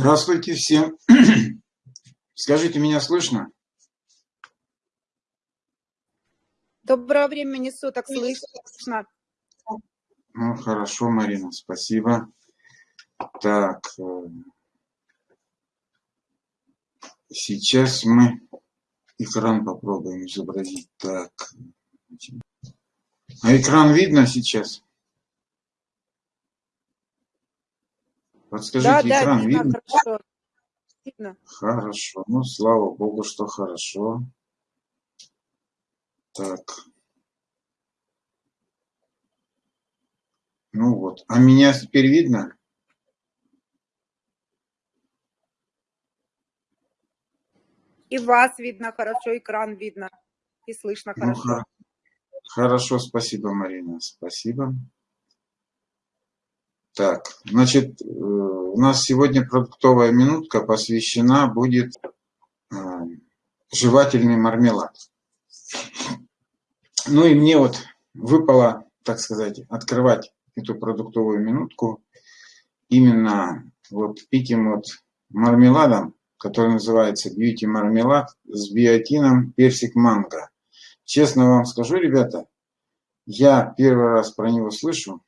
Здравствуйте всем. Скажите, меня слышно? Доброго времени суток, слышно. Ну, хорошо, Марина, спасибо. Так, э, сейчас мы экран попробуем изобразить. Так, а экран видно сейчас? Подскажите, да, экран да, видно? видно? Хорошо. видно. Хорошо. Ну, слава богу, что хорошо. Так. Ну вот. А меня теперь видно? И вас видно хорошо, экран видно. И слышно ну, хорошо. Ну, хорошо, спасибо, Марина. Спасибо. Так, значит, э, у нас сегодня продуктовая минутка посвящена будет э, жевательный мармелад. Ну и мне вот выпало, так сказать, открывать эту продуктовую минутку именно вот этим вот мармеладом, который называется Beauty мармелад с биотином персик манго. Честно вам скажу, ребята, я первый раз про него слышу,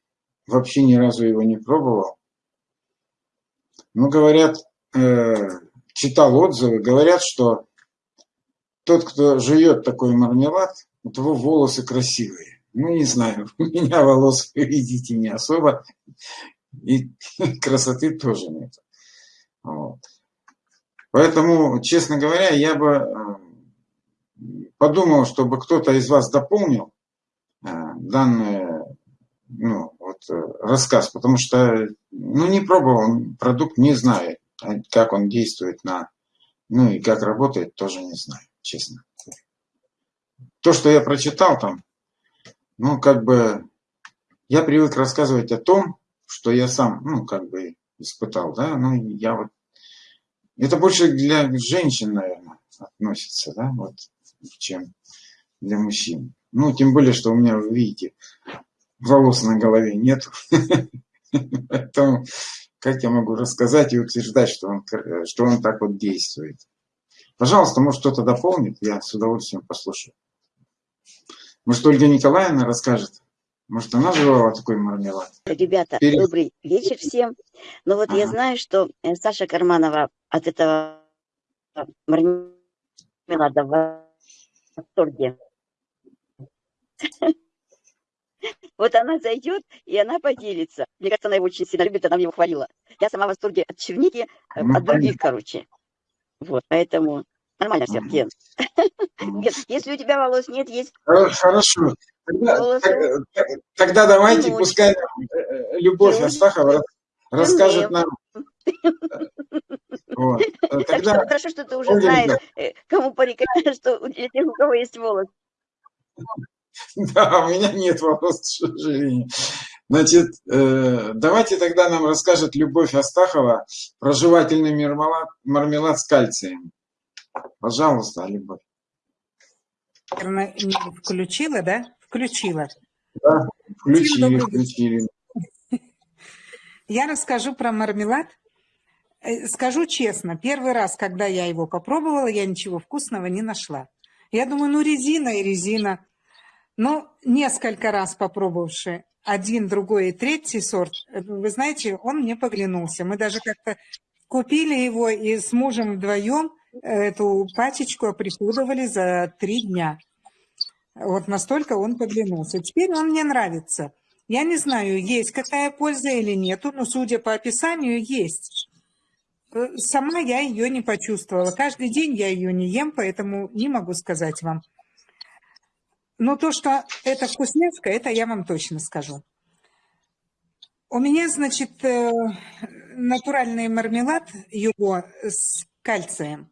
вообще ни разу его не пробовал. Ну, говорят, э, читал отзывы, говорят, что тот, кто живет такой мармелад, у того волосы красивые. Ну, не знаю, у меня волос, видите, не особо, и красоты тоже нет. Вот. Поэтому, честно говоря, я бы э, подумал, чтобы кто-то из вас дополнил э, данную ну, рассказ, потому что ну, не пробовал продукт, не знаю, как он действует на, ну и как работает, тоже не знаю, честно. То, что я прочитал там, ну, как бы, я привык рассказывать о том, что я сам, ну, как бы, испытал, да, ну, я вот, это больше для женщин, наверное, относится, да, вот, чем для мужчин. Ну, тем более, что у меня, вы видите, волос на голове нет. Поэтому как я могу рассказать и утверждать, что он, что он так вот действует? Пожалуйста, может кто-то дополнит, я с удовольствием послушаю. Может, Ольга Николаевна расскажет? Может, она жевала такой мармелад? Ребята, Перед... добрый вечер всем. Ну вот ага. я знаю, что э, Саша Карманова от этого мармелада в восторге. Вот она зайдет, и она поделится. Мне кажется, она его очень сильно любит, она мне его хвалила. Я сама в восторге от черники, э, ну, от других, короче. Вот, поэтому нормально все, Ген. Если у тебя волос нет, есть... Хорошо. Тогда, тогда давайте, пускай э, Любовь Астахова расскажет нам... Вот. Тогда... Так что, хорошо, что ты уже знаешь, э, кому порекомендовать, что для тех, у кого есть волос. Да, у меня нет волос, к сожалению. Значит, э, давайте тогда нам расскажет Любовь Астахова про жевательный мармелад, мармелад с кальцием. Пожалуйста, Любовь. Включила, да? Включила. Да, включили, включили. Я расскажу про мармелад. Э, скажу честно, первый раз, когда я его попробовала, я ничего вкусного не нашла. Я думаю, ну резина и резина. Но несколько раз попробовавши один, другой и третий сорт, вы знаете, он мне поглянулся. Мы даже как-то купили его и с мужем вдвоем эту пачечку оприходовали за три дня. Вот настолько он поглянулся. Теперь он мне нравится. Я не знаю, есть какая польза или нету, но судя по описанию, есть. Сама я ее не почувствовала. Каждый день я ее не ем, поэтому не могу сказать вам. Но то, что это вкусняшка, это я вам точно скажу. У меня, значит, э, натуральный мармелад его с кальцием.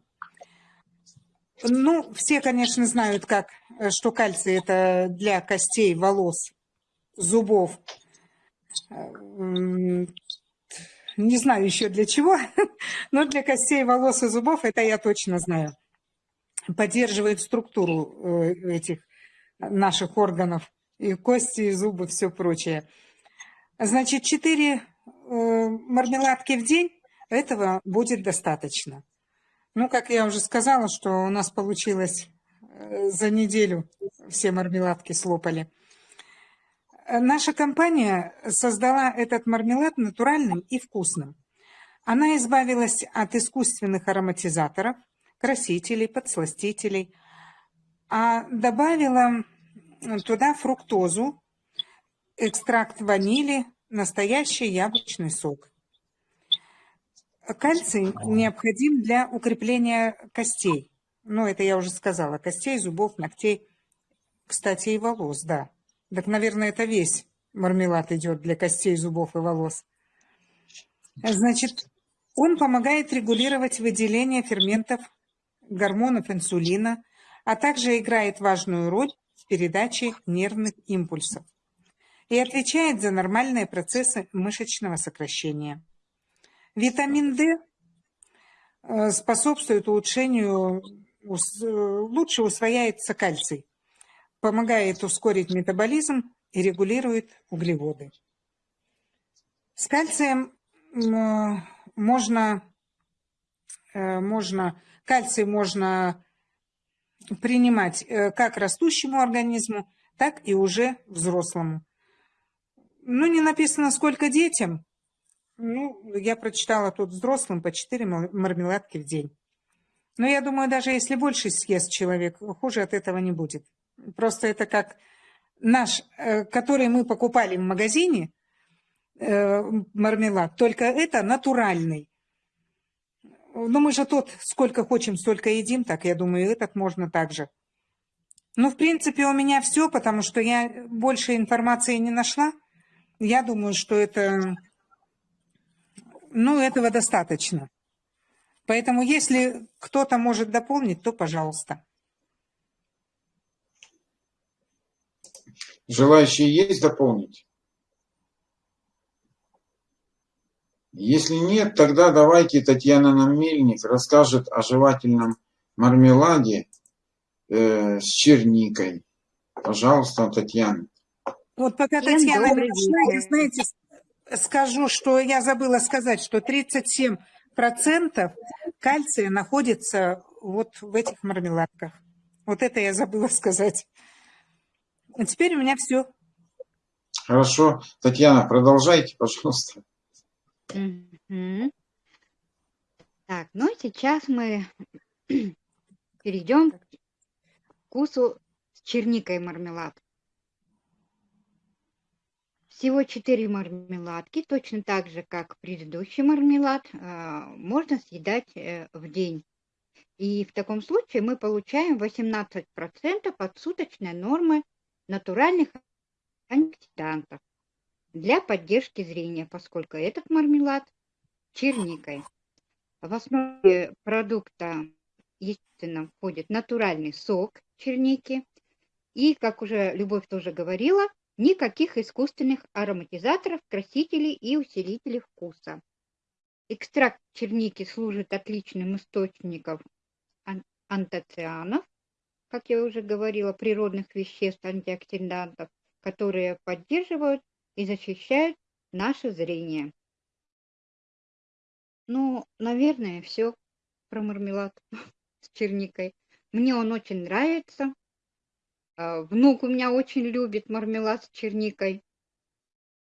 Ну, все, конечно, знают, как, что кальций – это для костей, волос, зубов. Не знаю еще для чего, но для костей, волос и зубов это я точно знаю. Поддерживает структуру э, этих наших органов, и кости, и зубы, все прочее. Значит, 4 э, мармеладки в день этого будет достаточно. Ну, как я уже сказала, что у нас получилось э, за неделю все мармеладки слопали. Наша компания создала этот мармелад натуральным и вкусным. Она избавилась от искусственных ароматизаторов, красителей, подсластителей, а добавила туда фруктозу, экстракт ванили, настоящий яблочный сок. Кальций необходим для укрепления костей. Ну, это я уже сказала. Костей, зубов, ногтей. Кстати, и волос, да. Так, наверное, это весь мармелад идет для костей, зубов и волос. Значит, он помогает регулировать выделение ферментов, гормонов инсулина, а также играет важную роль в передаче нервных импульсов и отвечает за нормальные процессы мышечного сокращения. Витамин D э, способствует улучшению, лучше усвояется кальций, помогает ускорить метаболизм и регулирует углеводы. С кальцием можно, э, можно, кальций можно принимать э, как растущему организму, так и уже взрослому. Ну, не написано, сколько детям, ну, я прочитала тут взрослым по 4 мармеладки в день. Но я думаю, даже если больше съест человек, хуже от этого не будет. Просто это как наш, э, который мы покупали в магазине, э, мармелад, только это натуральный. Но мы же тот, сколько хотим, столько едим, так я думаю, этот можно также. Ну, в принципе, у меня все, потому что я больше информации не нашла. Я думаю, что это ну, этого достаточно. Поэтому, если кто-то может дополнить, то пожалуйста. Желающие есть дополнить? Если нет, тогда давайте Татьяна нам Мельник расскажет о жевательном мармеладе э, с черникой. Пожалуйста, Татьяна. Вот пока Всем Татьяна не пришла, знаете, скажу, что я забыла сказать, что 37% кальция находится вот в этих мармеладках. Вот это я забыла сказать. А теперь у меня все. Хорошо. Татьяна, продолжайте, пожалуйста. Так, ну сейчас мы перейдем к вкусу с черникой мармелад. Всего 4 мармеладки, точно так же, как предыдущий мармелад, а, можно съедать э, в день. И в таком случае мы получаем 18% от суточной нормы натуральных антиоксидантов для поддержки зрения, поскольку этот мармелад черникой. В основе продукта, естественно, входит натуральный сок черники. И, как уже Любовь тоже говорила, Никаких искусственных ароматизаторов, красителей и усилителей вкуса. Экстракт черники служит отличным источником антоцианов, как я уже говорила, природных веществ, антиоксидантов, которые поддерживают и защищают наше зрение. Ну, наверное, все про мармелад с черникой. Мне он очень нравится. А, внук у меня очень любит мармелад с черникой.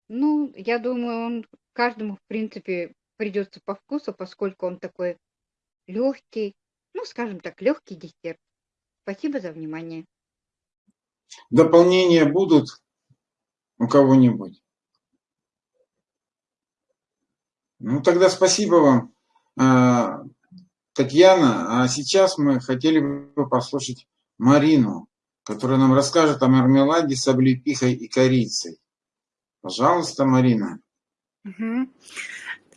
Ну, я думаю, он каждому, в принципе, придется по вкусу, поскольку он такой легкий, ну, скажем так, легкий десерт. Спасибо за внимание. Дополнения будут у кого-нибудь? Ну, тогда спасибо вам, а, Татьяна. А сейчас мы хотели бы послушать Марину которая нам расскажет о мармеладе с облепихой и корицей. Пожалуйста, Марина. Угу.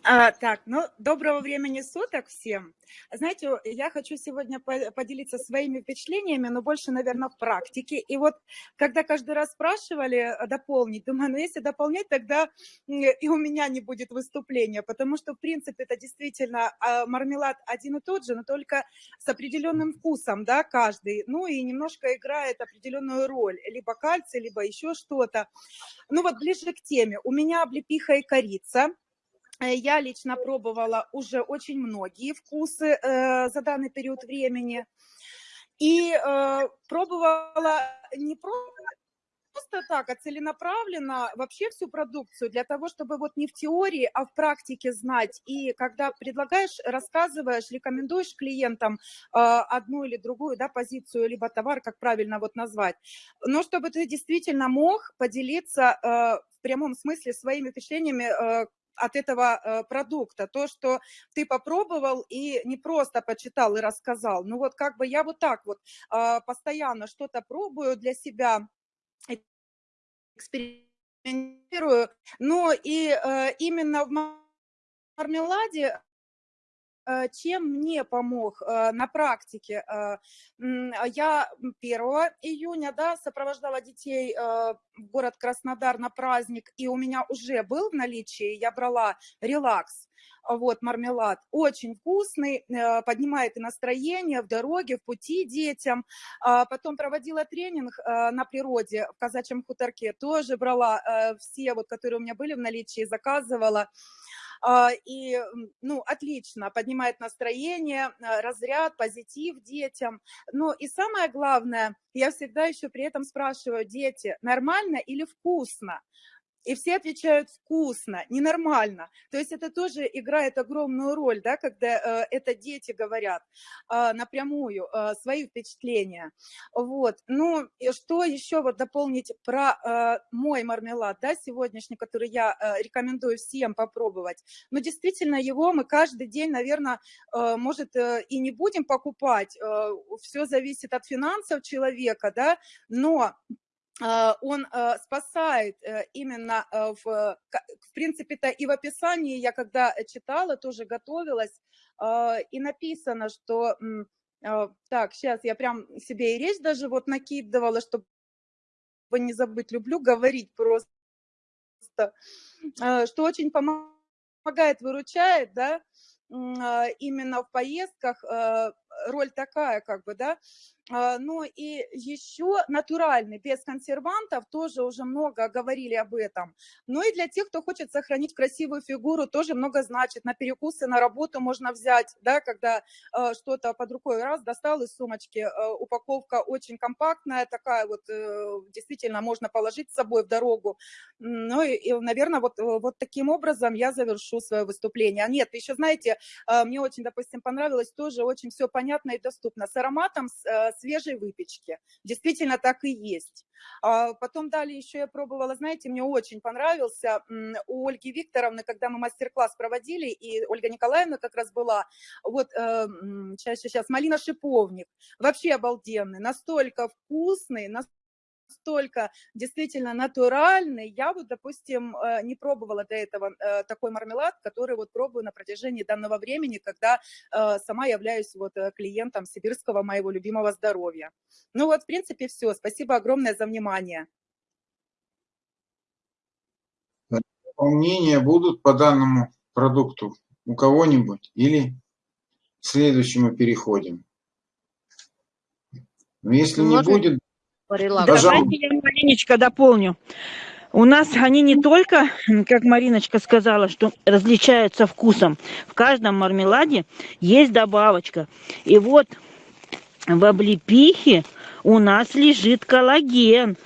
А, так, ну, доброго времени суток всем. Знаете, я хочу сегодня поделиться своими впечатлениями, но больше, наверное, в практике. И вот, когда каждый раз спрашивали э, дополнить, думаю, ну, если дополнять, тогда и у меня не будет выступления, потому что, в принципе, это действительно а, мармелад один и тот же, но только с определенным вкусом, да, каждый. Ну, и немножко играет определенную роль, либо кальций, либо еще что-то. Ну, вот ближе к теме. У меня облепиха и корица я лично пробовала уже очень многие вкусы э, за данный период времени. И э, пробовала не просто просто так, а целенаправленно вообще всю продукцию для того, чтобы вот не в теории, а в практике знать. И когда предлагаешь, рассказываешь, рекомендуешь клиентам э, одну или другую да, позицию, либо товар, как правильно вот назвать, но чтобы ты действительно мог поделиться э, в прямом смысле своими впечатлениями, э, от этого э, продукта, то, что ты попробовал и не просто почитал и рассказал. Ну вот как бы я вот так вот э, постоянно что-то пробую для себя, экспериментирую. Но и э, именно в мармеладе чем мне помог э, на практике? Э, я 1 июня да, сопровождала детей в город Краснодар на праздник, и у меня уже был в наличии, я брала релакс вот, мармелад. Очень вкусный, э, поднимает и настроение в дороге, в пути детям. А потом проводила тренинг э, на природе в казачьем хуторке, тоже брала э, все, вот, которые у меня были в наличии, заказывала а, и, ну, отлично, поднимает настроение, разряд, позитив детям. Ну, и самое главное, я всегда еще при этом спрашиваю, дети, нормально или вкусно? И все отвечают вкусно, ненормально. То есть это тоже играет огромную роль, да, когда э, это дети говорят э, напрямую э, свои впечатления. Вот. Ну, и что еще вот дополнить про э, мой мармелад, да, сегодняшний, который я э, рекомендую всем попробовать. Но ну, действительно его мы каждый день, наверное, э, может, э, и не будем покупать. Э, все зависит от финансов человека, да, но он а, спасает э, именно э, в, в принципе-то и в описании, я когда читала, тоже готовилась, а, и написано, что, так, сейчас я прям себе и речь даже вот накидывала, чтобы не забыть, люблю говорить просто, что очень помогает, выручает, да, именно в поездках роль такая, как бы, да, а, ну и еще натуральный, без консервантов, тоже уже много говорили об этом. Ну и для тех, кто хочет сохранить красивую фигуру, тоже много значит. На перекусы, на работу можно взять, да, когда э, что-то под рукой раз достал из сумочки. Э, упаковка очень компактная, такая вот, э, действительно можно положить с собой в дорогу. Ну и, и наверное, вот, э, вот таким образом я завершу свое выступление. А нет, еще знаете, мне очень, допустим, понравилось тоже, очень все понятно и доступно. С ароматом, э, свежей выпечки. Действительно так и есть. А потом далее еще я пробовала, знаете, мне очень понравился у Ольги Викторовны, когда мы мастер-класс проводили, и Ольга Николаевна как раз была, вот сейчас, э, сейчас, малина-шиповник, вообще обалденный, настолько вкусный, настолько настолько действительно натуральный. Я вот, допустим, э, не пробовала до этого э, такой мармелад, который вот пробую на протяжении данного времени, когда э, сама являюсь вот клиентом сибирского моего любимого здоровья. Ну вот, в принципе, все. Спасибо огромное за внимание. Дополнения будут по данному продукту у кого-нибудь или к следующему переходим? Но если Может... не будет, Давайте я маленечко дополню. У нас они не только, как Мариночка сказала, что различаются вкусом. В каждом мармеладе есть добавочка. И вот в облепихе у нас лежит коллаген.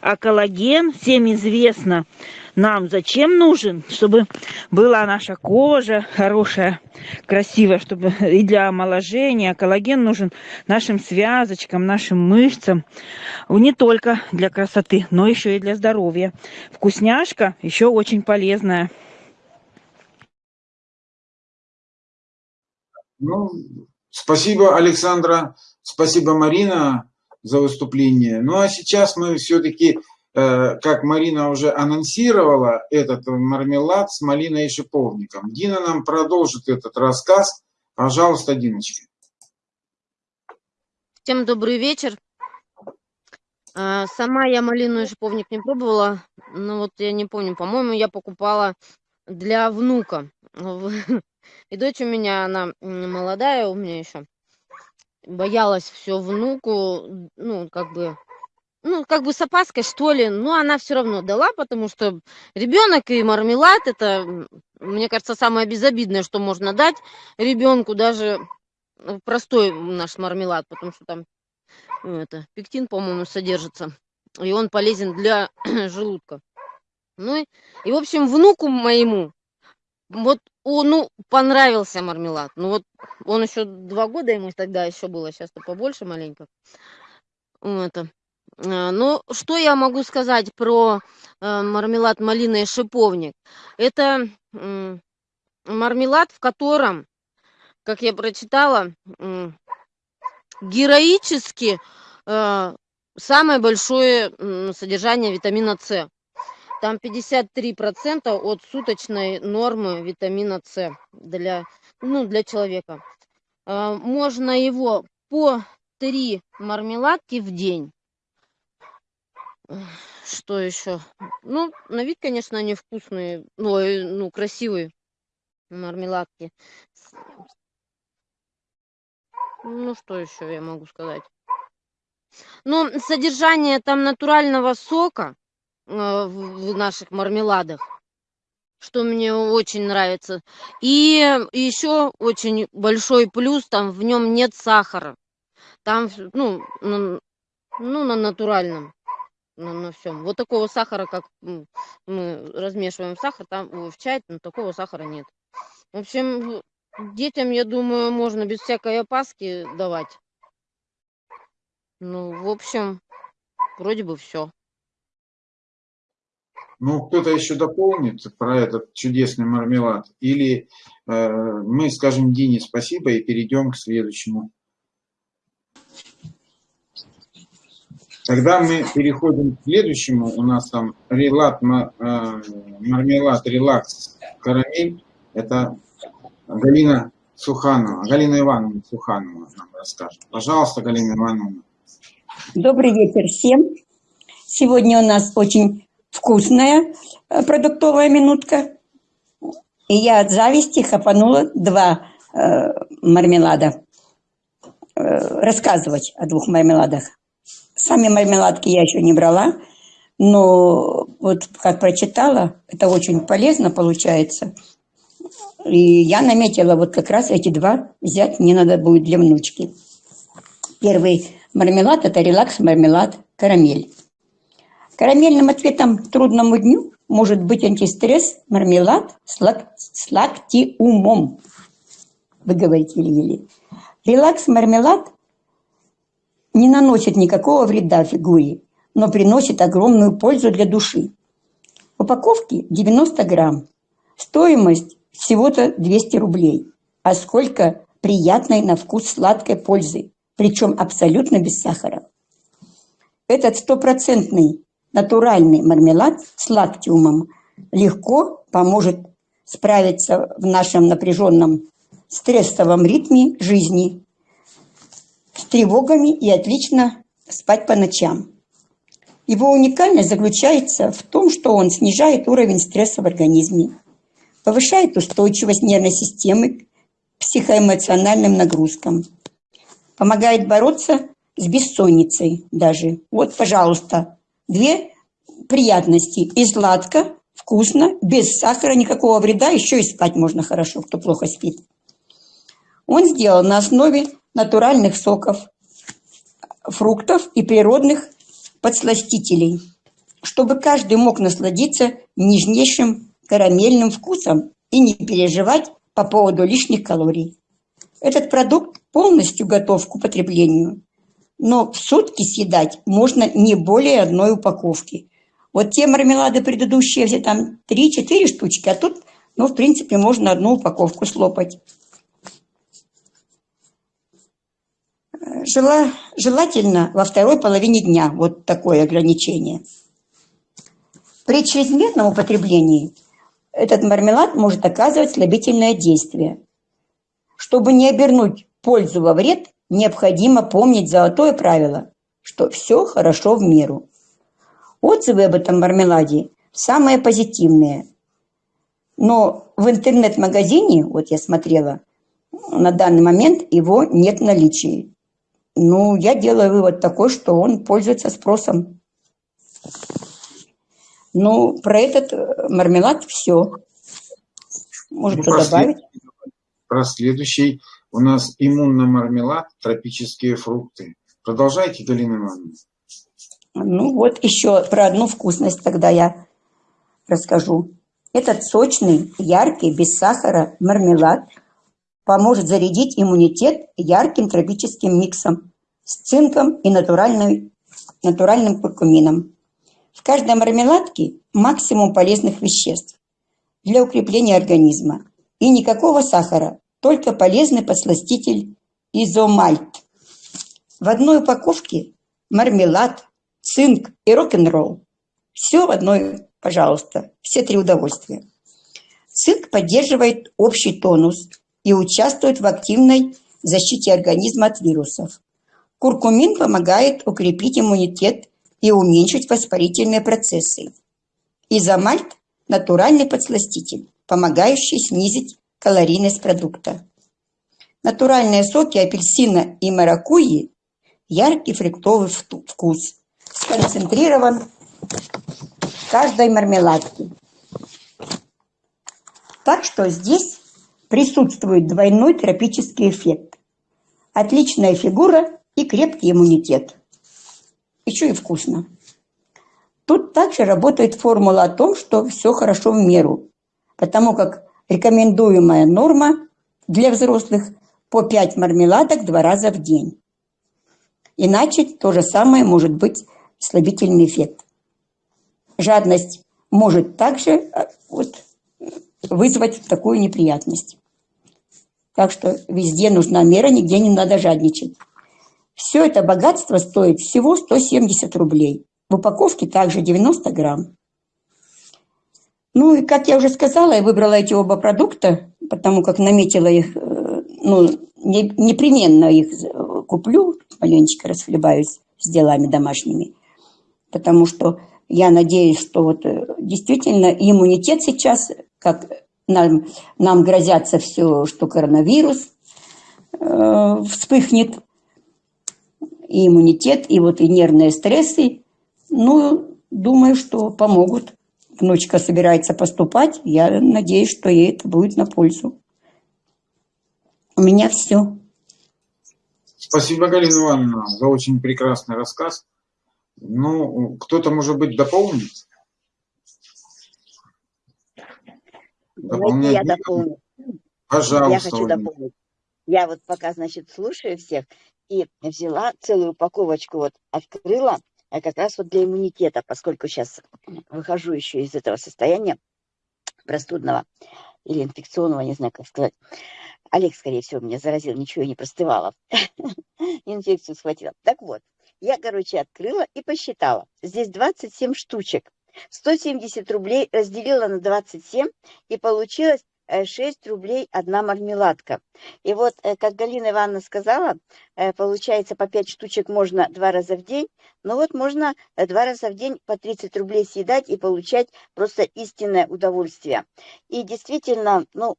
А коллаген, всем известно, нам зачем нужен, чтобы была наша кожа хорошая, красивая, чтобы и для омоложения. Коллаген нужен нашим связочкам, нашим мышцам. Не только для красоты, но еще и для здоровья. Вкусняшка еще очень полезная. Ну, спасибо, Александра. Спасибо, Марина, за выступление. Ну, а сейчас мы все-таки как Марина уже анонсировала, этот мармелад с малиной и шиповником. Дина нам продолжит этот рассказ. Пожалуйста, Диночка. Всем добрый вечер. А, сама я малину и шиповник не пробовала, но вот я не помню, по-моему, я покупала для внука. И дочь у меня, она молодая у меня еще, боялась все внуку, ну, как бы ну, как бы с опаской, что ли, но она все равно дала, потому что ребенок и мармелад – это, мне кажется, самое безобидное, что можно дать ребенку, даже э, простой наш мармелад, потому что там ну, это, пектин, по-моему, содержится, и он полезен для желудка. Ну и, и, в общем, внуку моему вот он, ну, понравился мармелад. Ну вот он еще два года ему тогда еще было, сейчас-то побольше маленько. Это. А, Ну, что я могу сказать про э, мармелад малина и шиповник? Это мармелад, в котором, как я прочитала, героически э, самое большое содержание витамина С. Там 53% от суточной нормы витамина С для, ну, для человека. Можно его по 3 мармеладки в день. Что еще? Ну, на вид, конечно, они вкусные, ну, ну красивые мармеладки. Ну, что еще я могу сказать? Ну, содержание там натурального сока э, в наших мармеладах, что мне очень нравится. И еще очень большой плюс, там в нем нет сахара. Там, ну, на, ну, на натуральном, на, на всем. Вот такого сахара, как мы размешиваем сахар, там в чай, но такого сахара нет. В общем, детям, я думаю, можно без всякой опаски давать. Ну, в общем, вроде бы все. Ну, кто-то еще дополнит про этот чудесный мармелад? Или э, мы скажем Дине спасибо и перейдем к следующему? Тогда мы переходим к следующему. У нас там релат, э, мармелад, релакс, карамель. Это Галина Суханова, Галина Ивановна Суханова нам расскажет. Пожалуйста, Галина Ивановна. Добрый вечер всем. Сегодня у нас очень вкусная э, продуктовая минутка. И я от зависти хапанула два э, мармелада. Э, рассказывать о двух мармеладах. Сами мармеладки я еще не брала, но вот как прочитала, это очень полезно получается. И я наметила вот как раз эти два взять, мне надо будет для внучки. Первый мармелад – это релакс-мармелад карамель. Карамельным ответом трудному дню может быть антистресс мармелад с, лак- с лактиумом. Вы говорите еле-еле. Релакс-мармелад не наносит никакого вреда фигуре, но приносит огромную пользу для души. В упаковке 90 грамм. Стоимость всего-то 200 рублей. А сколько приятной на вкус сладкой пользы, причем абсолютно без сахара. Этот стопроцентный натуральный мармелад с лактиумом легко поможет справиться в нашем напряженном стрессовом ритме жизни с тревогами и отлично спать по ночам. Его уникальность заключается в том, что он снижает уровень стресса в организме, повышает устойчивость нервной системы к психоэмоциональным нагрузкам, помогает бороться с бессонницей даже. Вот, пожалуйста, две приятности. И сладко, вкусно, без сахара, никакого вреда, еще и спать можно хорошо, кто плохо спит. Он сделан на основе натуральных соков, фруктов и природных подсластителей, чтобы каждый мог насладиться нежнейшим карамельным вкусом и не переживать по поводу лишних калорий. Этот продукт полностью готов к употреблению, но в сутки съедать можно не более одной упаковки. Вот те мармелады предыдущие, все там 3-4 штучки, а тут, ну, в принципе, можно одну упаковку слопать. Жела, желательно во второй половине дня вот такое ограничение. При чрезмерном употреблении этот мармелад может оказывать слабительное действие. Чтобы не обернуть пользу во вред, необходимо помнить золотое правило, что все хорошо в меру. Отзывы об этом мармеладе самые позитивные. Но в интернет-магазине, вот я смотрела, на данный момент его нет в наличии. Ну, я делаю вывод такой, что он пользуется спросом. Ну, про этот э, мармелад все. Может, Ну, кто добавить? Про следующий у нас иммунный мармелад, тропические фрукты. Продолжайте, Галина Ивановна. Ну, вот еще про одну вкусность тогда я расскажу. Этот сочный, яркий, без сахара мармелад поможет зарядить иммунитет ярким тропическим миксом с цинком и натуральной, натуральным куркумином. В каждой мармеладке максимум полезных веществ для укрепления организма. И никакого сахара, только полезный подсластитель изомальт. В одной упаковке мармелад, цинк и рок-н-ролл. Все в одной, пожалуйста, все три удовольствия. Цинк поддерживает общий тонус и участвует в активной защите организма от вирусов. Куркумин помогает укрепить иммунитет и уменьшить воспалительные процессы. Изомальт – натуральный подсластитель, помогающий снизить калорийность продукта. Натуральные соки апельсина и маракуйи – яркий фруктовый вкус, сконцентрирован в каждой мармеладке. Так что здесь присутствует двойной тропический эффект. Отличная фигура и крепкий иммунитет. Еще и вкусно. Тут также работает формула о том, что все хорошо в меру, потому как рекомендуемая норма для взрослых по 5 мармеладок два раза в день. Иначе то же самое может быть слабительный эффект. Жадность может также э, вот, вызвать такую неприятность. Так что везде нужна мера, нигде не надо жадничать. Все это богатство стоит всего 170 рублей. В упаковке также 90 грамм. Ну и, как я уже сказала, я выбрала эти оба продукта, потому как наметила их, э, ну, не- непременно их э, куплю, маленечко расхлебаюсь с делами домашними, потому что я надеюсь, что вот э, действительно иммунитет сейчас, как нам, нам грозятся все, что коронавирус э, вспыхнет, и иммунитет, и вот и нервные стрессы, ну, думаю, что помогут. Внучка собирается поступать, я надеюсь, что ей это будет на пользу. У меня все. Спасибо, Галина Ивановна, за очень прекрасный рассказ. Ну, кто-то, может быть, дополнит? Я Дополнять? дополню. Я Пожалуйста, хочу Ольга. дополнить. Я вот пока, значит, слушаю всех и взяла целую упаковочку, вот открыла, а как раз вот для иммунитета, поскольку сейчас выхожу еще из этого состояния простудного или инфекционного, не знаю, как сказать. Олег, скорее всего, меня заразил, ничего я не простывала. Инфекцию схватила. Так вот, я, короче, открыла и посчитала. Здесь 27 штучек. 170 рублей разделила на 27, и получилось э, 6 рублей одна мармеладка. И вот, э, как Галина Ивановна сказала, э, получается по 5 штучек можно два раза в день, но вот можно э, два раза в день по 30 рублей съедать и получать просто истинное удовольствие. И действительно, ну,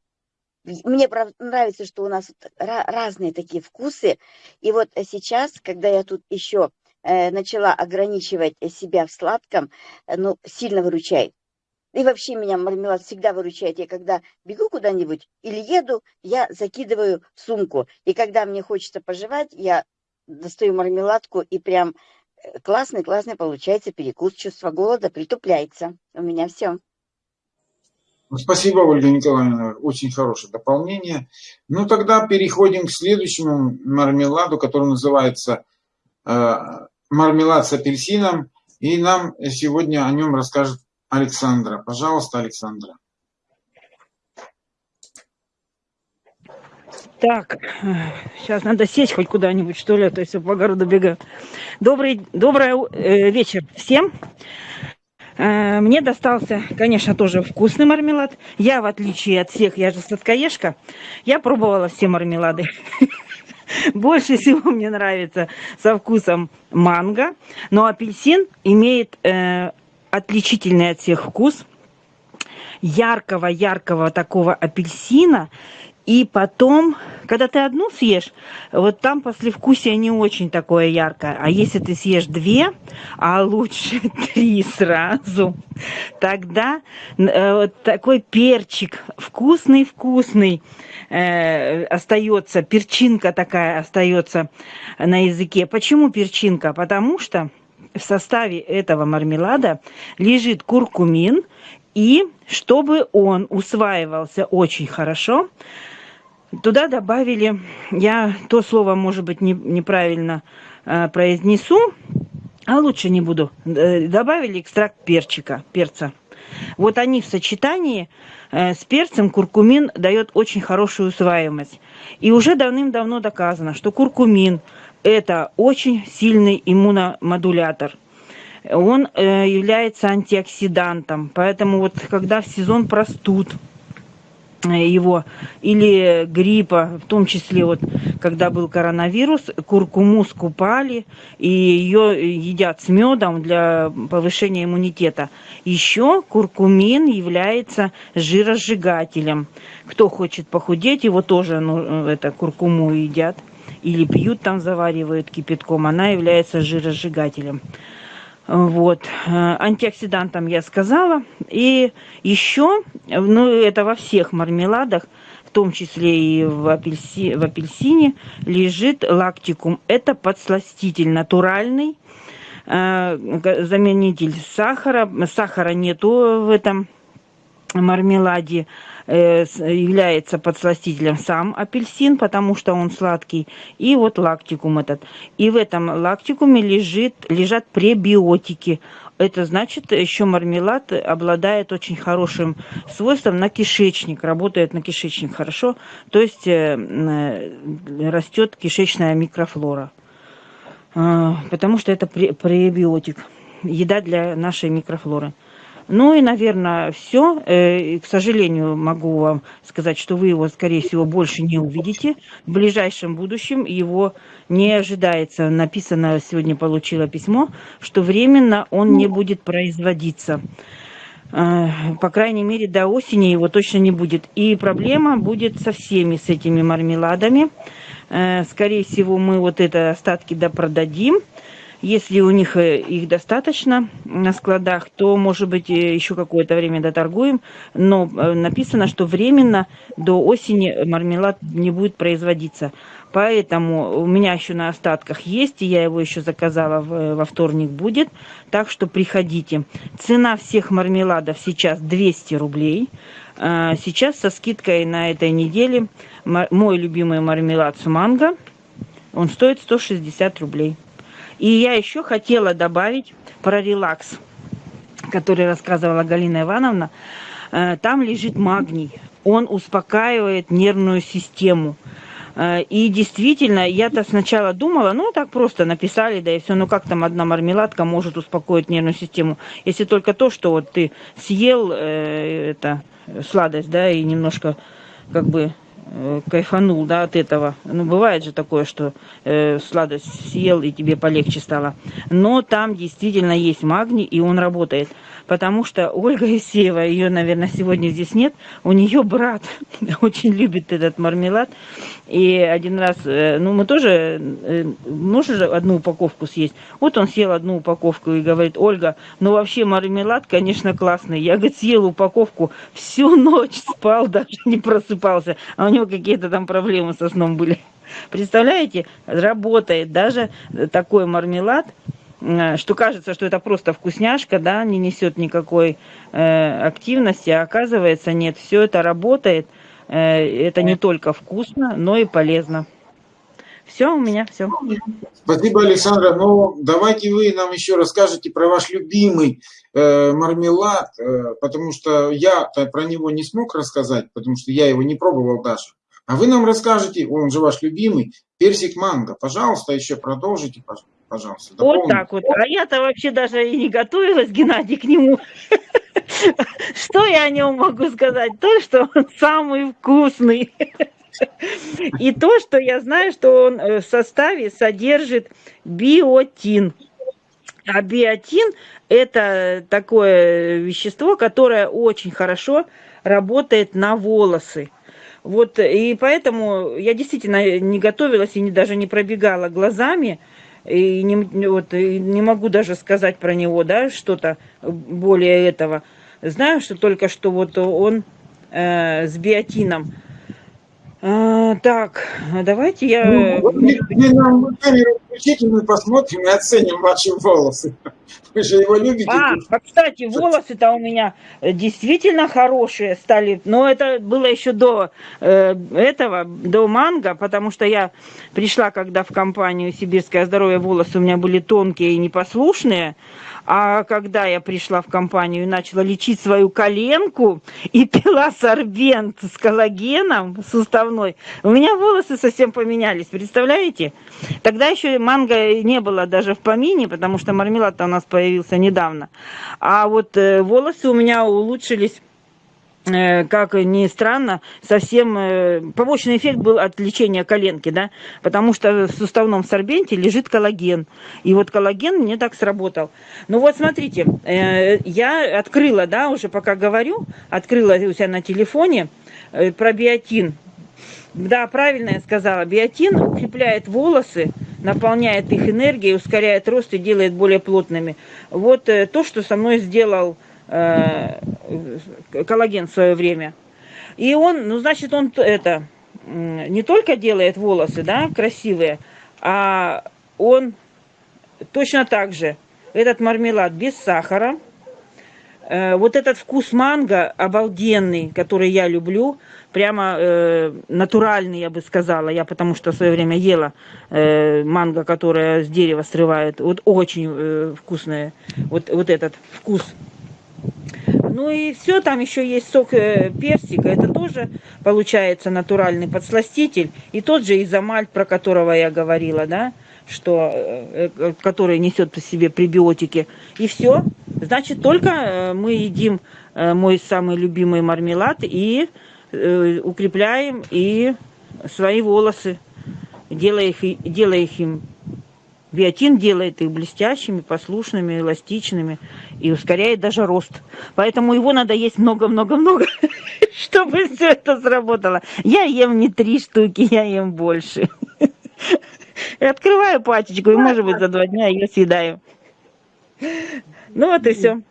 мне нравится, что у нас разные такие вкусы. И вот э, сейчас, когда я тут еще э, начала ограничивать э, себя в сладком, э, ну, сильно выручает. И вообще меня мармелад всегда выручает. Я когда бегу куда-нибудь или еду, я закидываю сумку. И когда мне хочется пожевать, я достаю мармеладку и прям э, классный-классный получается перекус. Чувство голода притупляется. У меня все. Ну, Спасибо, Ольга Николаевна, очень хорошее дополнение. Ну, тогда переходим к следующему мармеладу, который называется э, мармелад с апельсином. И нам сегодня о нем расскажет Александра. Пожалуйста, Александра. Так, сейчас надо сесть хоть куда-нибудь, что ли, а то есть по городу бегаю. Добрый, добрый э, вечер всем. Э, Мне достался, конечно, тоже вкусный мармелад. Я, в отличие от всех, я же сладкоежка, я пробовала все мармелады. Больше всего мне нравится со вкусом манго, но апельсин имеет э, отличительный от всех вкус. Яркого-яркого такого апельсина И потом, когда ты одну съешь, вот там послевкусие не очень такое яркое. А если ты съешь две, а лучше три сразу, тогда э, вот такой перчик вкусный-вкусный э, остается, перчинка такая остается на языке. Почему перчинка? Потому что в составе этого мармелада лежит куркумин, и чтобы он усваивался очень хорошо, туда добавили, я то слово, может быть, не, неправильно э, произнесу, а лучше не буду, э, добавили экстракт перчика, перца. Вот они в сочетании э, с перцем куркумин дает очень хорошую усваиваемость. И уже давным-давно доказано, что куркумин это очень сильный иммуномодулятор. Он э, является антиоксидантом. Поэтому вот когда в сезон простуд его или гриппа, в том числе вот когда был коронавирус, куркуму скупали и ее едят с медом для повышения иммунитета. Еще куркумин является жиросжигателем. Кто хочет похудеть, его тоже ну, это куркуму едят или пьют там, заваривают кипятком, она является жиросжигателем. Вот. Э, антиоксидантом я сказала. И еще, ну это во всех мармеладах, в том числе и в, апельси, в апельсине, лежит лактикум. Это подсластитель натуральный, э, заменитель сахара. Сахара нету в этом мармеладе. Э, является подсластителем сам апельсин, потому что он сладкий, и вот лактикум этот. И в этом лактикуме лежит, лежат пребиотики. Это значит, еще мармелад обладает очень хорошим свойством на кишечник, работает на кишечник хорошо, то есть э, э, растет кишечная микрофлора, потому что это пребиотик, еда для нашей микрофлоры. Ну и, наверное, все. Э, к сожалению, могу вам сказать, что вы его, скорее всего, больше не увидите. В ближайшем будущем его не ожидается. Написано, сегодня получила письмо, что временно он не будет производиться. Э, по крайней мере, до осени его точно не будет. И проблема будет со всеми с этими мармеладами. Э, скорее всего, мы вот это остатки допродадим. Если у них э, их достаточно на складах, то, может быть, э, еще какое-то время доторгуем. Но э, написано, что временно до осени мармелад не будет производиться. Поэтому у меня еще на остатках есть, и я его еще заказала во вторник будет. Так что приходите. Цена всех мармеладов сейчас 200 рублей. А, сейчас со скидкой на этой неделе мой любимый мармелад с манго. Он стоит 160 рублей. И я еще хотела добавить про релакс, который рассказывала Галина Ивановна. Э, там лежит магний. Он успокаивает нервную систему. Э, и действительно, я-то сначала думала, ну так просто написали, да и все, ну как там одна мармеладка может успокоить нервную систему, если только то, что вот ты съел э, это сладость, да, и немножко как бы Э, кайфанул, да, от этого. Ну, бывает же такое, что э, сладость съел и тебе полегче стало. Но там действительно есть магний, и он работает. Потому что Ольга Исеева, ее, наверное, сегодня здесь нет, у нее брат очень любит этот мармелад. И один раз, э, ну, мы тоже, э, же одну упаковку съесть. Вот он съел одну упаковку и говорит, Ольга, ну, вообще мармелад, конечно, классный. Я, говорит, съел упаковку, всю ночь спал, даже не просыпался. А у него какие-то там проблемы со сном были. Представляете, работает даже такой мармелад, э, что кажется, что это просто вкусняшка, да, не несет никакой э, активности, а оказывается нет, все это работает, Э, это не только вкусно, но и полезно. Все, у меня все. Спасибо, Александра. Но ну, давайте вы нам еще расскажете про ваш любимый э, мармелад, э, потому что я про него не смог рассказать, потому что я его не пробовал даже. А вы нам расскажете, он же ваш любимый, персик манго. Пожалуйста, еще продолжите, пожалуйста. Дополните. Вот так вот. А я-то вообще даже и не готовилась, Геннадий, к нему. Что я о нем могу сказать? То, что он самый вкусный. И то, что я знаю, что он э, в составе содержит биотин. А биотин – это такое вещество, которое очень хорошо работает на волосы. Вот, и поэтому я действительно не готовилась и не, даже не пробегала глазами, и не, вот, и не могу даже сказать про него, да, что-то более этого. Знаю, что только что вот он э, с биотином. А, так, давайте я... Ну, вы, вы нам камеру включите, мы посмотрим и оценим ваши волосы. Вы же его любите. А, а кстати, волосы-то у меня действительно хорошие стали. Но это было еще до э, этого, до манго, потому что я пришла, когда в компанию «Сибирское здоровье» волосы у меня были тонкие и непослушные. А когда я пришла в компанию и начала лечить свою коленку и пила сорбент с коллагеном суставной, у меня волосы совсем поменялись, представляете? Тогда еще манго не было даже в помине, потому что мармелад у нас появился недавно. А вот э, волосы у меня улучшились как ни странно, совсем э, побочный эффект был от лечения коленки, да, потому что в суставном сорбенте лежит коллаген. И вот коллаген мне так сработал. Ну вот смотрите, э, я открыла, да, уже пока говорю, открыла у себя на телефоне про биотин. Да, правильно я сказала. Биотин укрепляет волосы, наполняет их энергией, ускоряет рост и делает более плотными. Вот то, что со мной сделал э, коллаген в свое время. И он, ну, значит, он это не только делает волосы, да, красивые, а он точно так же, этот мармелад без сахара, э, вот этот вкус манго обалденный, который я люблю, прямо э, натуральный, я бы сказала, я потому что в свое время ела э, манго, которое с дерева срывают, вот очень э, вкусное, вот, вот этот вкус ну и все, там еще есть сок э, персика, это тоже получается натуральный подсластитель. И тот же изомаль, про которого я говорила, да, что, э, э, который несет по себе пребиотики. И все. Значит, только мы едим мой самый любимый мармелад и укрепляем и свои волосы, делая их, делая их им Биотин делает их блестящими, послушными, эластичными и ускоряет даже рост. Поэтому его надо есть много-много-много, чтобы все это сработало. Я ем не три штуки, я ем больше. Открываю пачечку и, может быть, за два дня ее съедаю. Ну вот и все.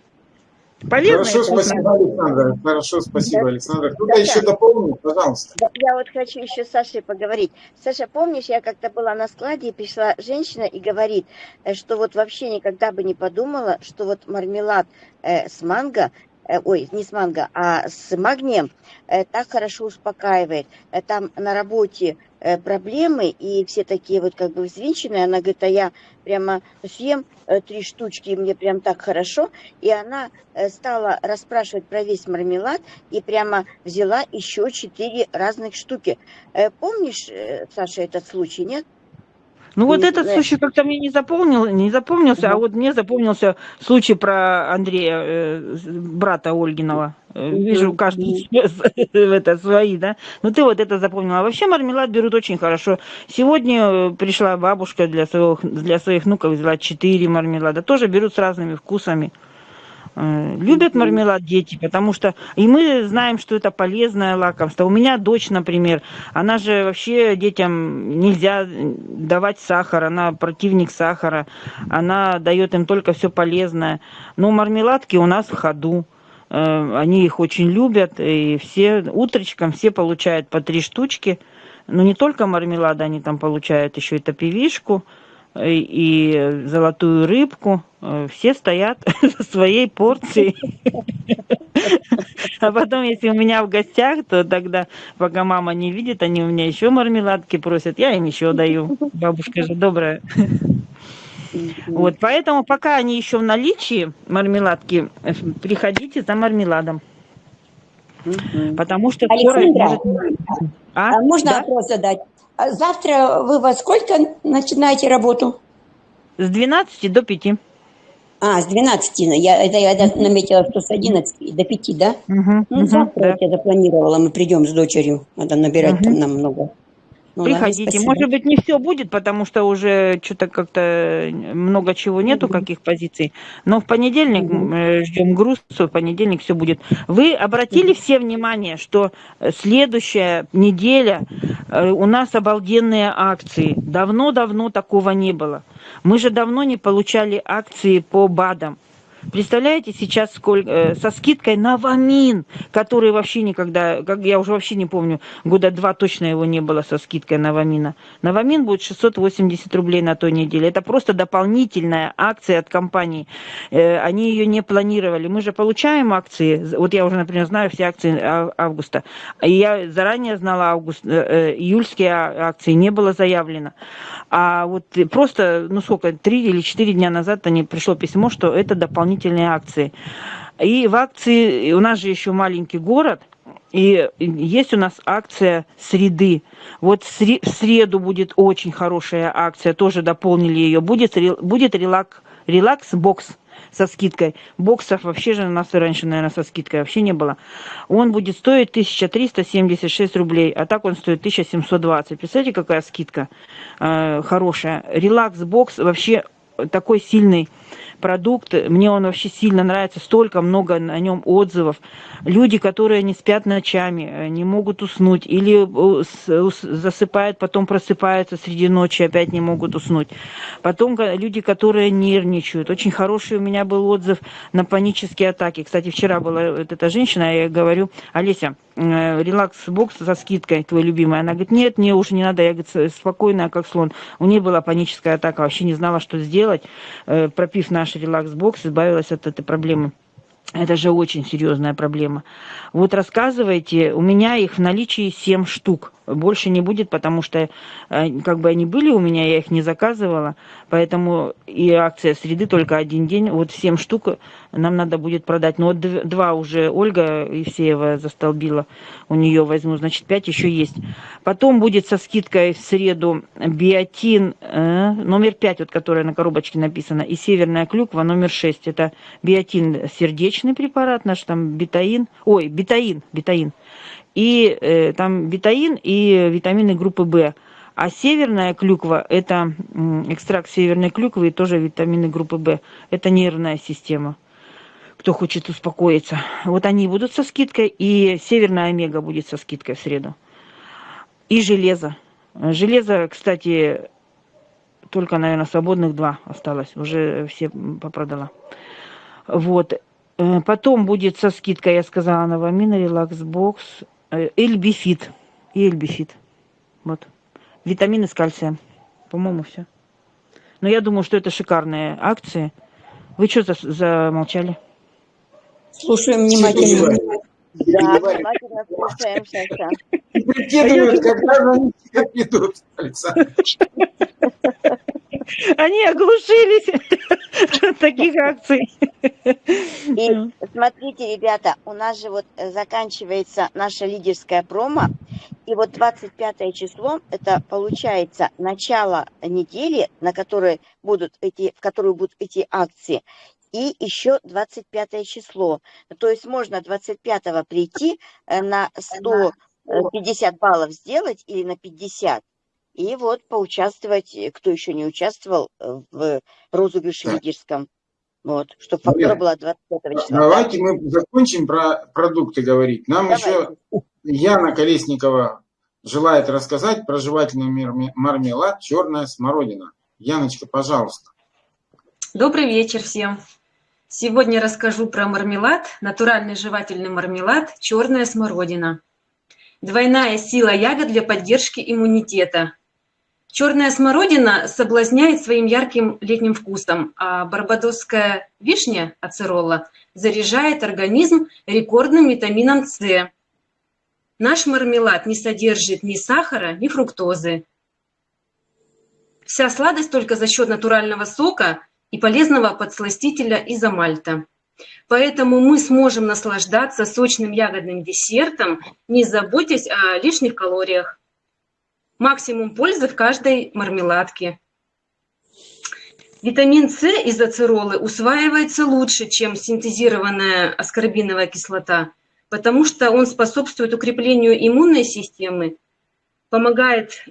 Полезно Хорошо, спасибо, Александр. Хорошо, спасибо, да. Александр. Кто-то да, еще дополнит, пожалуйста. Да, я вот хочу еще с Сашей поговорить. Саша, помнишь, я как-то была на складе, и пришла женщина и говорит, э, что вот вообще никогда бы не подумала, что вот мармелад э, с манго ой, не с манго, а с магнием, э, так хорошо успокаивает. Э, там на работе проблемы, и все такие вот как бы взвинченные. Она говорит, а я прямо съем три штучки, и мне прям так хорошо. И она стала расспрашивать про весь мармелад, и прямо взяла еще четыре разных штуки. Помнишь, Саша, этот случай, нет? Ну вот этот случай как-то мне не запомнил, не запомнился, а вот мне запомнился случай про Андрея, э, брата Ольгинова. Э, вижу, каждый это свои, да. Ну ты вот это запомнила. А вообще мармелад берут очень хорошо. Сегодня э, пришла бабушка для своих, для своих внуков, взяла четыре мармелада. Тоже берут с разными вкусами. Э, любят мармелад дети, потому что и мы знаем, что это полезное лакомство. У меня дочь, например, она же вообще детям нельзя давать сахар, она противник сахара, она дает им только все полезное. Но мармеладки у нас в ходу. Э, они их очень любят, и все утречком все получают по три штучки. Но не только мармелада они там получают, еще и топивишку, и золотую рыбку. Э, все стоят со своей порцией. А потом, если у меня в гостях, то тогда, пока мама не видит, они у меня еще мармеладки просят, я им еще даю. Бабушка же добрая. Вот, поэтому пока они еще в наличии, мармеладки, э, приходите за мармеладом. Потому что скоро... А? а? Можно да? вопрос задать? А завтра вы во сколько начинаете работу? С 12 до 5. А, с 12. Я, это я наметила, что с 11 до 5, да? Угу, ну, угу, завтра да. я запланировала, мы придем с дочерью. Надо набирать угу. там нам много. Ну, ладно, Приходите. спасибо. Может быть, не все будет, потому что уже что-то как-то много чего нету, каких позиций. Но в понедельник Мгм. э, ждем груз, в понедельник все будет. Вы обратили все внимание, что э, следующая неделя э, у нас обалденные акции. Давно-давно такого не было. Мы же давно не получали акции по БАДам. Представляете, сейчас сколько, э, со скидкой на Вамин, который вообще никогда, как я уже вообще не помню, года два точно его не было со скидкой на Вамина. На Вамин будет 680 рублей на той неделе. Это просто дополнительная акция от компании. Э, Они ее не планировали. Мы же получаем акции. Вот я уже, например, знаю все акции ав- августа. Я заранее знала август, э, э, июльские а- акции не было заявлено. А вот просто, ну сколько, три или четыре дня назад они пришло письмо, что это дополнительные акции. И в акции, у нас же еще маленький город, и есть у нас акция среды. Вот в сре- в среду будет очень хорошая акция, тоже дополнили ее. Будет, будет релак, релакс-бокс со скидкой. Боксов вообще же у нас и раньше, наверное, со скидкой вообще не было. Он будет стоить 1376 рублей, а так он стоит 1720. Представляете, какая скидка э, хорошая. Релакс-бокс вообще такой сильный продукт. Мне он вообще сильно нравится. Столько много на нем отзывов. Люди, которые не спят ночами, э, не могут уснуть. Или э, засыпают, потом просыпаются среди ночи, опять не могут уснуть. Потом люди, которые нервничают. Очень хороший у меня был отзыв на панические атаки. Кстати, вчера была вот эта женщина, я говорю, Олеся, э, релакс-бокс со скидкой твой любимый. Она говорит, нет, мне уже не надо. Я говорит, «С- спокойная, как слон. У нее была паническая атака, вообще не знала, что сделать. Э, Пропив наш релакс-бокс, избавилась от этой проблемы. Это же очень серьезная проблема. Вот рассказывайте, у меня их в наличии 7 штук. Больше не будет, потому что э, как бы они были у меня, я их не заказывала. Поэтому и акция среды только один день. Вот 7 штук нам надо будет продать. Но вот дв- два уже Ольга Евсеева застолбила. У нее возьму, значит, 5 еще есть. Потом будет со скидкой в среду биотин э, номер 5, вот которая на коробочке написана, и северная клюква номер 6. Это биотин сердечный препарат наш, там бетаин, ой, бетаин, бетаин. И э, там бетаин и витамины группы В. А северная клюква – это экстракт северной клюквы и тоже витамины группы В. Это нервная система кто хочет успокоиться. Вот они будут со скидкой, и северная омега будет со скидкой в среду. И железо. Железо, кстати, только, наверное, свободных два осталось. Уже все попродала. Вот. Э, Потом будет со скидкой, я сказала, Новамина, Релаксбокс, э, Эльбифит. И Эльбифит. Вот. Витамины с кальцием. По-моему, все. Но я думаю, что это шикарные акции. Вы что за- замолчали? Слушаем внимательно. Да, внимательно слушаем, Саша. Прикидывают, когда же они ведут, Александр. Они оглушились от таких акций. И смотрите, ребята, у нас же вот э, заканчивается наша лидерская промо, и вот 25 число, это получается начало недели, на которой будут эти, в которую будут эти акции, и еще 25 число. То есть можно 25 прийти э, на 150 баллов сделать или на 50, и вот поучаствовать, э, кто еще не участвовал э, в розыгрыше Так. лидерском. Вот, чтобы фактура Марина, была 25 числа. Давайте мы закончим про продукты говорить. Нам еще Яна Колесникова желает рассказать про жевательный марме- мармелад «Черная смородина». Яночка, пожалуйста. Добрый вечер всем. Сегодня расскажу про мармелад, натуральный жевательный мармелад «Черная смородина». Двойная сила ягод для поддержки иммунитета. Черная смородина соблазняет своим ярким летним вкусом, а барбадосская вишня ацеролла заряжает организм рекордным витамином С. Наш мармелад не содержит ни сахара, ни фруктозы. Вся сладость только за счет натурального сока и полезного подсластителя изомальта. Поэтому мы сможем наслаждаться сочным ягодным десертом, не заботясь о лишних калориях. Максимум пользы в каждой мармеладке. Витамин С из ацеролы усваивается лучше, чем синтезированная аскорбиновая кислота, потому что он способствует укреплению иммунной системы, помогает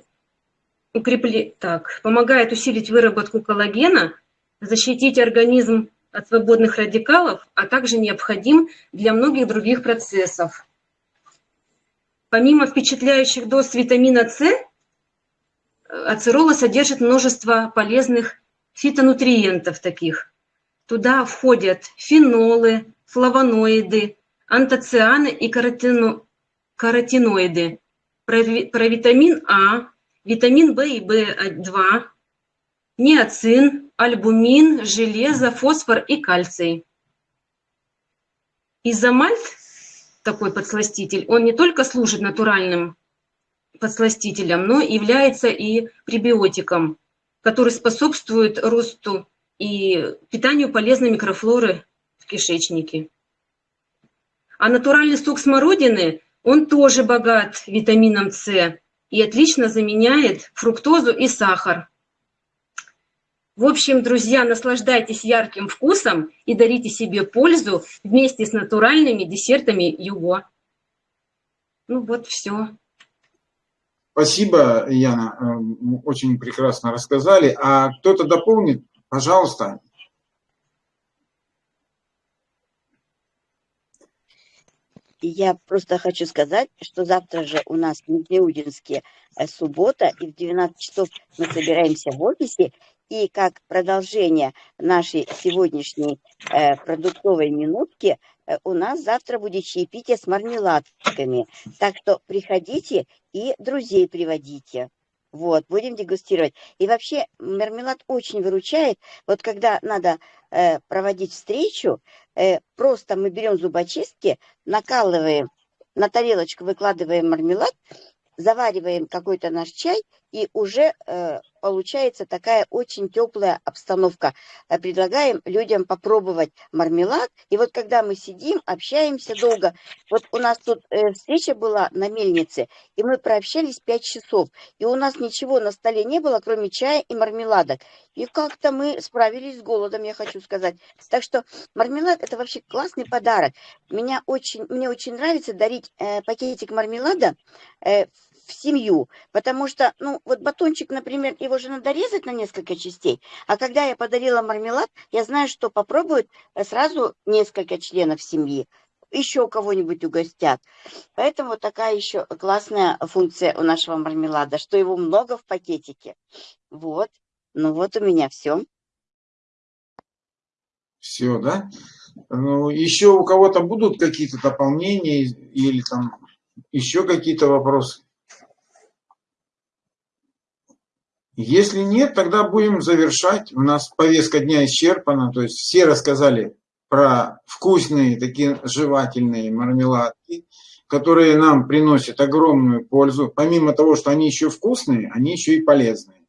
укрепле... так, помогает усилить выработку коллагена, защитить организм от свободных радикалов, а также необходим для многих других процессов. Помимо впечатляющих доз витамина С, ацерола содержит множество полезных фитонутриентов таких. Туда входят фенолы, флавоноиды, антоцианы и каротино... каротиноиды. Про, про витамин А, витамин В и В2, ниацин, альбумин, железо, фосфор и кальций. Изомальт, такой подсластитель, он не только служит натуральным подсластителем, но является и пребиотиком, который способствует росту и питанию полезной микрофлоры в кишечнике. А натуральный сок смородины, он тоже богат витамином С и отлично заменяет фруктозу и сахар. В общем, друзья, наслаждайтесь ярким вкусом и дарите себе пользу вместе с натуральными десертами Юго. Ну вот, все. Спасибо, Яна, э, очень прекрасно рассказали. А кто-то дополнит, пожалуйста. Я просто хочу сказать, что завтра же у нас в Нижнеудинске э, суббота, и в 12 часов мы собираемся в офисе, и как продолжение нашей сегодняшней э, продуктовой минутки, у нас завтра будет чаепитие с мармеладками. Так что приходите и друзей приводите. Вот, будем дегустировать. И вообще мармелад очень выручает. Вот когда надо э, проводить встречу, э, просто мы берем зубочистки, накалываем, на тарелочку выкладываем мармелад, завариваем какой-то наш чай, и уже э, получается такая очень теплая обстановка. Э, предлагаем людям попробовать мармелад. И вот когда мы сидим, общаемся долго, вот у нас тут э, встреча была на мельнице, и мы прообщались 5 часов, и у нас ничего на столе не было, кроме чая и мармеладок. И как-то мы справились с голодом, я хочу сказать. Так что мармелад это вообще классный подарок. Меня очень, мне очень нравится дарить э, пакетик мармелада э, в семью, потому что, ну, вот батончик, например, его же надо резать на несколько частей, а когда я подарила мармелад, я знаю, что попробуют э, сразу несколько членов семьи, еще кого-нибудь угостят. Поэтому такая еще классная функция у нашего мармелада, что его много в пакетике. Вот, ну вот у меня все. Все, да? Ну, еще у кого-то будут какие-то дополнения или там еще какие-то вопросы? Если нет, тогда будем завершать. У нас повестка дня исчерпана. То есть все рассказали про вкусные, такие жевательные мармеладки, которые нам приносят огромную пользу. Помимо того, что они еще вкусные, они еще и полезные.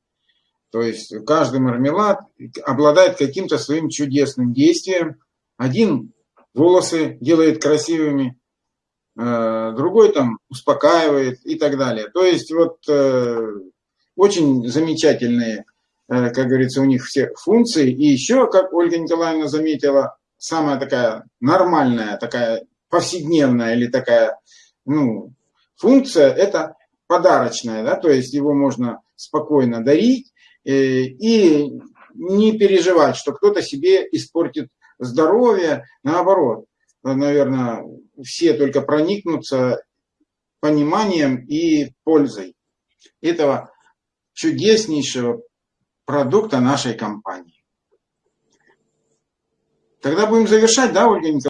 То есть каждый мармелад обладает каким-то своим чудесным действием. Один волосы делает красивыми, э, другой там успокаивает и так далее. То есть вот э, очень замечательные, э, как говорится, у них все функции. И еще, как Ольга Николаевна заметила, самая такая нормальная, такая повседневная или такая ну, функция – это подарочная, да, то есть его можно спокойно дарить э, и не переживать, что кто-то себе испортит здоровье, наоборот, наверное, все только проникнутся пониманием и пользой этого чудеснейшего продукта нашей компании. Тогда будем завершать, да, Ольга Николаевна?